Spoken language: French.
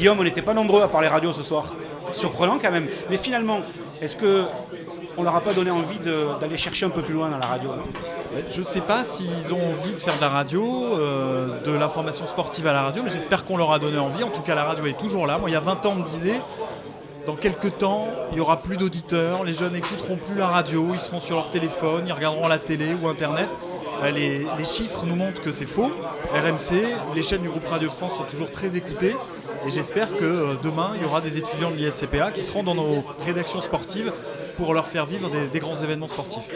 Guillaume, on n'était pas nombreux à parler radio ce soir. Surprenant quand même. Mais finalement, est-ce que on leur a pas donné envie d'aller chercher un peu plus loin dans la radio Je ne sais pas s'ils ont envie de faire de la radio, euh, de l'information sportive à la radio, mais j'espère qu'on leur a donné envie. En tout cas, la radio est toujours là. Moi, il y a 20 ans, on me disait, dans quelques temps, il n'y aura plus d'auditeurs, les jeunes n'écouteront plus la radio, ils seront sur leur téléphone, ils regarderont la télé ou Internet. Bah, les, chiffres nous montrent que c'est faux. RMC, les chaînes du groupe Radio France sont toujours très écoutées. Et j'espère que euh, demain, il y aura des étudiants de l'ISCPA qui seront dans nos rédactions sportives pour leur faire vivre des grands événements sportifs.